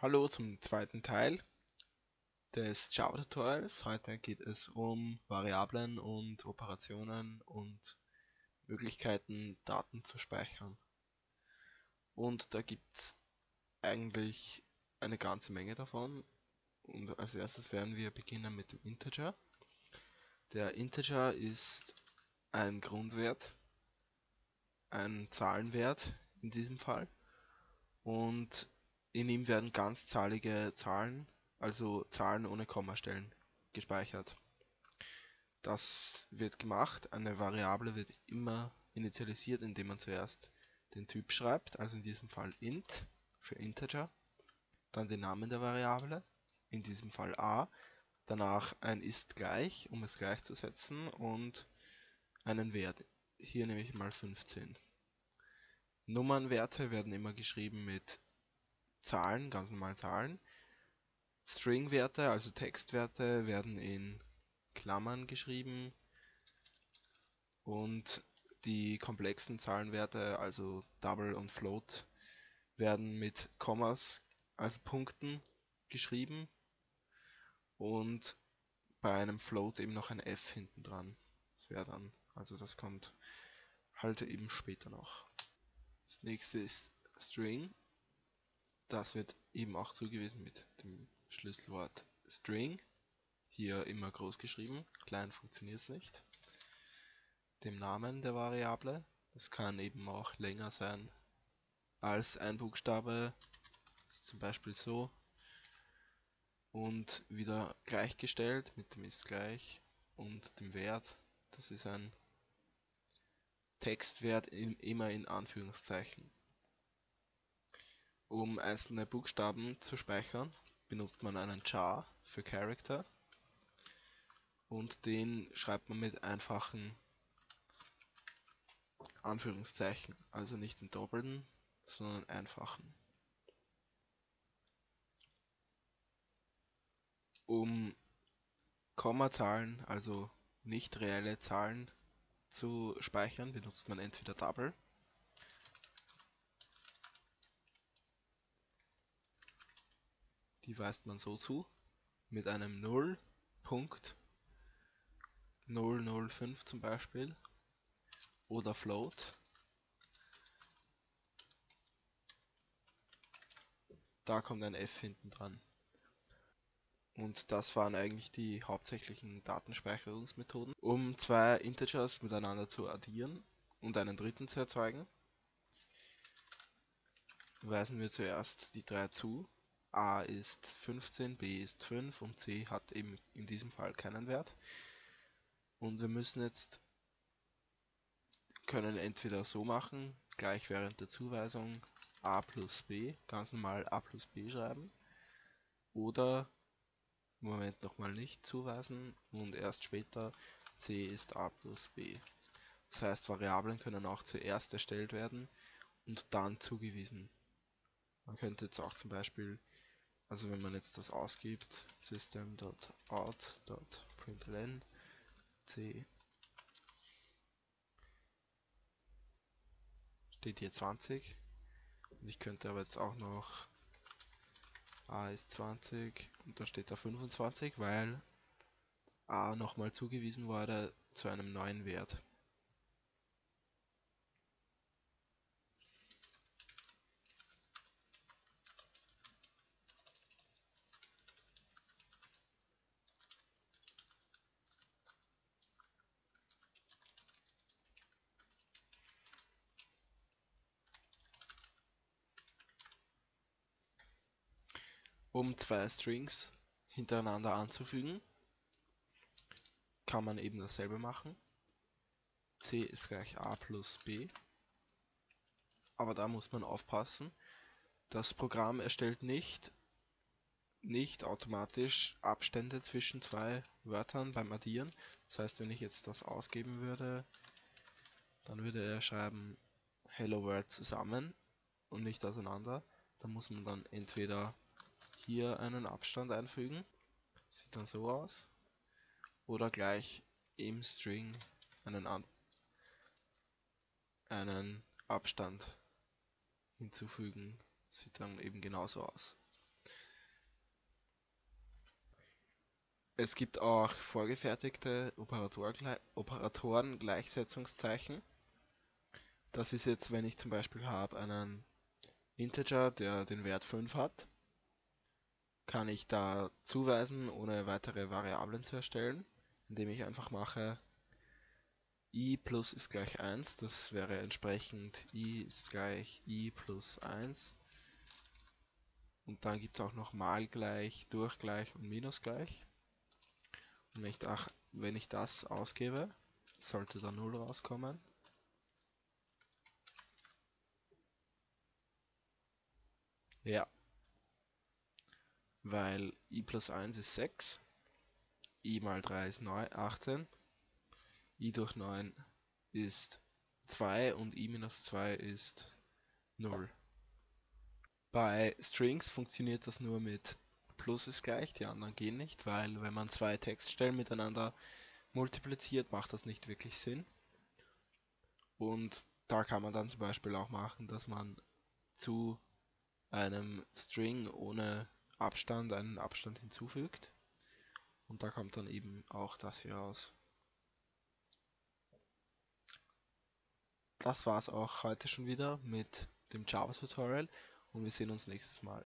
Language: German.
Hallo zum zweiten Teil des Java-Tutorials. Heute geht es um Variablen und Operationen und Möglichkeiten, Daten zu speichern. Und da gibt es eigentlich eine ganze Menge davon. Und als erstes werden wir beginnen mit dem Integer. Der Integer ist ein Grundwert, ein Zahlenwert in diesem Fall. Und in ihm werden ganzzahlige Zahlen, also Zahlen ohne Kommastellen, gespeichert. Das wird gemacht, eine Variable wird immer initialisiert, indem man zuerst den Typ schreibt, also in diesem Fall int für Integer, dann den Namen der Variable, in diesem Fall a, danach ein ist gleich, um es gleichzusetzen und einen Wert, hier nehme ich mal 15. Nummernwerte werden immer geschrieben mit Zahlen, ganz normal Zahlen. Stringwerte, also Textwerte, werden in Klammern geschrieben und die komplexen Zahlenwerte, also Double und Float, werden mit Kommas, also Punkten, geschrieben und bei einem Float eben noch ein F hinten dran. Das wäre dann, also das kommt halt eben später noch. Das nächste ist String. Das wird eben auch zugewiesen mit dem Schlüsselwort String. Hier immer groß geschrieben, klein funktioniert es nicht. Dem Namen der Variable. Das kann eben auch länger sein als ein Buchstabe, zum Beispiel so. Und wieder gleichgestellt mit dem ist gleich und dem Wert. Das ist ein Textwert immer in Anführungszeichen. Um einzelne Buchstaben zu speichern, benutzt man einen char für Character und den schreibt man mit einfachen Anführungszeichen, also nicht in doppelten, sondern einfachen. Um Kommazahlen, also nicht reelle Zahlen zu speichern, benutzt man entweder Double die weist man so zu, mit einem 0.005 zum Beispiel oder Float. Da kommt ein F hinten dran. Und das waren eigentlich die hauptsächlichen Datenspeicherungsmethoden. Um zwei Integers miteinander zu addieren und einen dritten zu erzeugen, weisen wir zuerst die drei zu a ist 15, b ist 5 und c hat eben in diesem Fall keinen Wert. Und wir müssen jetzt können entweder so machen, gleich während der Zuweisung a plus b, ganz normal a plus b schreiben, oder Moment nochmal nicht zuweisen und erst später c ist a plus b. Das heißt, Variablen können auch zuerst erstellt werden und dann zugewiesen. Man könnte jetzt auch zum Beispiel also wenn man jetzt das ausgibt, system.out.println c steht hier 20 und ich könnte aber jetzt auch noch a ist 20 und da steht da 25, weil a nochmal zugewiesen wurde zu einem neuen Wert. Um zwei Strings hintereinander anzufügen, kann man eben dasselbe machen. c ist gleich a plus b. Aber da muss man aufpassen. Das Programm erstellt nicht, nicht automatisch Abstände zwischen zwei Wörtern beim Addieren. Das heißt, wenn ich jetzt das ausgeben würde, dann würde er schreiben Hello World zusammen und nicht auseinander. Da muss man dann entweder hier einen Abstand einfügen. Sieht dann so aus. Oder gleich im String einen, An einen Abstand hinzufügen. Sieht dann eben genauso aus. Es gibt auch vorgefertigte Operatoren-Gleichsetzungszeichen. Das ist jetzt, wenn ich zum Beispiel habe einen Integer, der den Wert 5 hat kann ich da zuweisen, ohne weitere Variablen zu erstellen, indem ich einfach mache i plus ist gleich 1, das wäre entsprechend i ist gleich i plus 1. Und dann gibt es auch noch mal gleich, durch gleich und minus gleich. Und wenn ich, da, wenn ich das ausgebe, sollte da 0 rauskommen. Ja. Weil i plus 1 ist 6, i mal 3 ist 9, 18, i durch 9 ist 2 und i minus 2 ist 0. Bei Strings funktioniert das nur mit Plus ist gleich, die anderen gehen nicht, weil wenn man zwei Textstellen miteinander multipliziert, macht das nicht wirklich Sinn. Und da kann man dann zum Beispiel auch machen, dass man zu einem String ohne Abstand einen Abstand hinzufügt. Und da kommt dann eben auch das hier raus. Das war's auch heute schon wieder mit dem Java-Tutorial und wir sehen uns nächstes Mal.